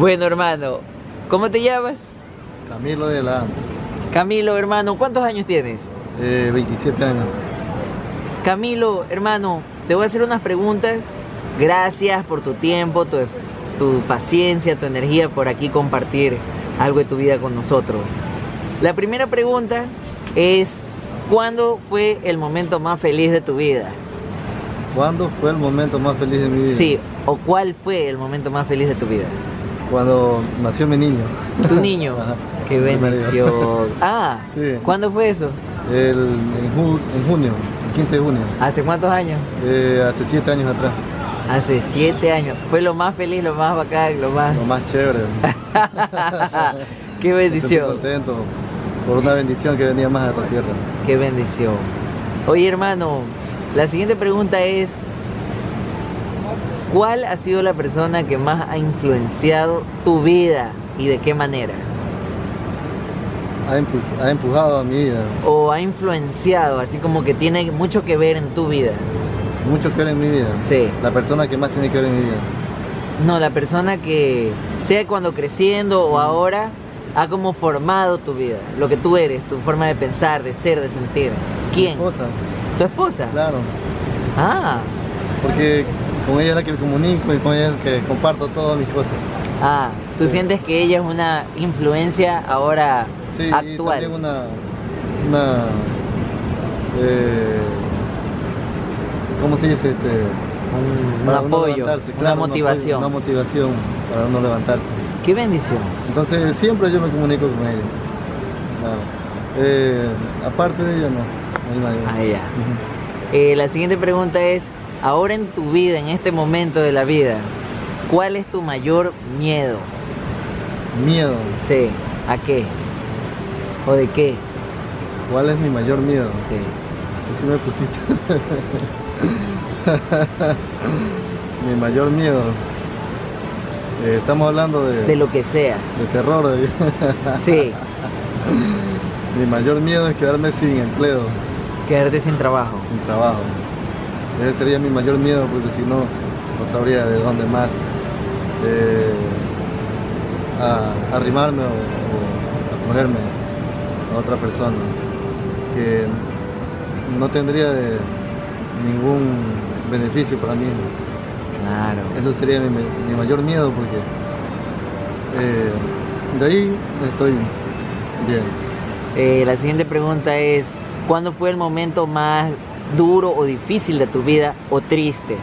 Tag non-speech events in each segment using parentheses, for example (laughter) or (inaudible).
Bueno, hermano, ¿cómo te llamas? Camilo de la Camilo, hermano, ¿cuántos años tienes? eh, 27 años. Camilo, hermano, te voy a hacer unas preguntas. Gracias por tu tiempo, tu, tu paciencia, tu energía por aquí compartir algo de tu vida con nosotros. La primera pregunta es, ¿cuándo fue el momento más feliz de tu vida? ¿Cuándo fue el momento más feliz de mi vida? Sí, o cuál fue el momento más feliz de tu vida. Cuando nació mi niño. Tu niño. (laughs) Ajá. Qué bendición. (laughs) Ah, Sí. ¿cuándo fue eso? El, en, ju- en junio, el 15 de junio. ¿Hace cuántos años? Eh, hace 7 años atrás. Hace siete años. Fue lo más feliz, lo más bacán, lo más... Lo más chévere. (laughs) Qué Estoy bendición. contento por una bendición que venía más a esta tierra. Qué bendición. Oye, hermano, la siguiente pregunta es: ¿Cuál ha sido la persona que más ha influenciado tu vida y de qué manera? Ha, empujado a mi vida. O ha influenciado, así como que tiene mucho que ver en tu vida. Mucho que ver en mi vida. Sí. La persona que más tiene que ver en mi vida. No, la persona que, sea cuando creciendo o ahora, ha como formado tu vida, lo que tú eres, tu forma de pensar, de ser, de sentir. ¿Quién? Mi esposa, ¿Tu esposa? claro. Ah, Porque con ella es la que me comunico y con ella es la que comparto todas mis cosas. ah, tú Sí. sientes que ella es una influencia ahora Sí, actual. también una, una eh, ¿cómo se dice? Este, un, para apoyo, levantarse, una claro, un apoyo, motivación. una motivación para uno levantarse. Qué bendición. Entonces siempre yo me comunico con ella. Claro. Eh, aparte de ella no, no hay nadie. Ah, ya. Eh, la siguiente pregunta es, ahora en tu vida, en este momento de la vida, ¿cuál es tu mayor miedo? Miedo. Sí, ¿a qué? ¿O de qué? ¿Cuál es mi mayor miedo? Sí. Así me pusiste. (laughs) mi mayor miedo. Eh, estamos hablando de, De lo que sea. de terror. ¿eh? Sí, (laughs) Mi mayor miedo es quedarme sin empleo, quedarte sin trabajo. sin trabajo. Ese sería mi mayor miedo porque si no, no sabría de dónde más eh, a- arrimarme o, o acogerme a otra persona que no tendría de ningún beneficio para mí. Claro. Eso sería mi, mi mayor miedo porque eh, de ahí estoy bien. Eh, la siguiente pregunta es, ¿cuándo fue el momento más duro o difícil de tu vida o triste?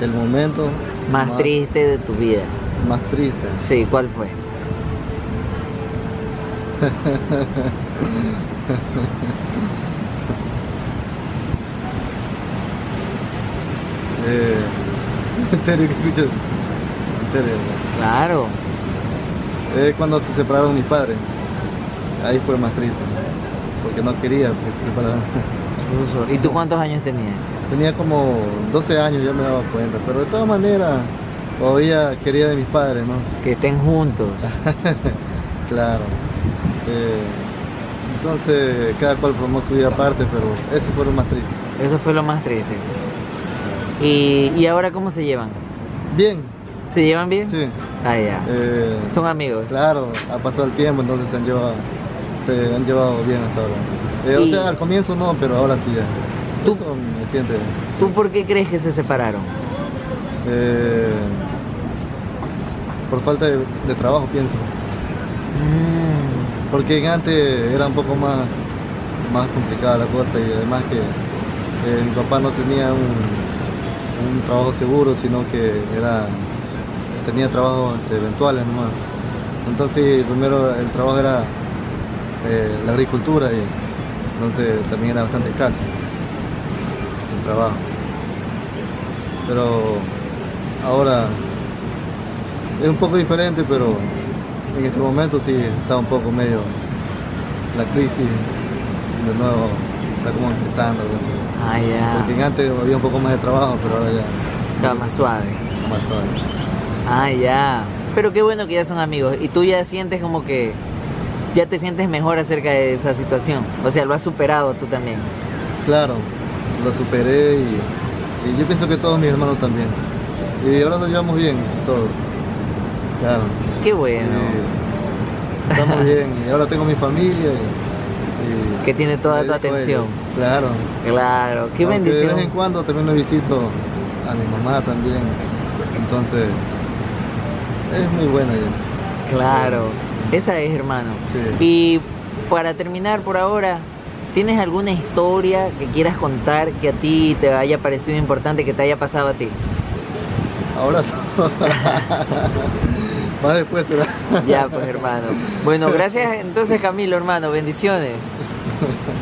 El momento Más, triste de tu vida. más triste. Sí, ¿cuál fue? (laughs) Eh, en serio que escucho. En serio. Claro. Es cuando se separaron mis padres. Ahí fue más triste. Porque no quería que se separaran. ¿Y tú cuántos años tenías? Tenía como 12 años, ya me daba cuenta. Pero de todas maneras, todavía quería de mis padres, ¿no? Que estén juntos. (laughs) Claro. Eh, entonces, cada cual formó su vida aparte, pero ese fue lo más triste. Eso fue lo más triste. ¿Y, y ahora cómo se llevan? Bien, ¿Se llevan bien? sí. Ah, ya. Eh, Son amigos. Claro, ha pasado el tiempo, entonces se han llevado, se han llevado bien hasta ahora. Eh, O sea, al comienzo no, pero ahora sí ya. Tú- Eso me siente. ¿Tú por qué crees que se separaron? eh, por falta de, de trabajo, pienso. Mm, Porque antes era un poco más, más complicada la cosa y además que eh, mi papá no tenía un, un trabajo seguro, sino que era tenía trabajos este, eventuales nomás. Entonces primero el trabajo era eh, la agricultura y entonces también era bastante escaso el trabajo. Pero ahora es un poco diferente, pero en este momento sí está un poco medio la crisis de nuevo está como empezando ah, Porque antes había un poco más de trabajo, pero ahora ya Estaba más suave. más suave. Ah, ya. Pero qué bueno que ya son amigos. Y tú ya sientes como que ya te sientes mejor acerca de esa situación. O sea, lo has superado tú también. Claro, lo superé y, y yo pienso que todos mis hermanos también. Y ahora nos llevamos bien, todos. Claro. Qué bueno. Y estamos bien. Y ahora tengo mi familia. y- Que tiene toda tu atención. Claro. Claro, qué Aunque bendición. De vez en cuando también lo visito a mi mamá también. Entonces, es muy buena ella. Claro, esa es hermano. Sí. Y para terminar por ahora, ¿tienes alguna historia que quieras contar que a ti te haya parecido importante, que te haya pasado a ti? Ahora no. (laughs) Más después será. Ya, pues hermano. Bueno, gracias entonces Camilo, hermano. Bendiciones. (laughs)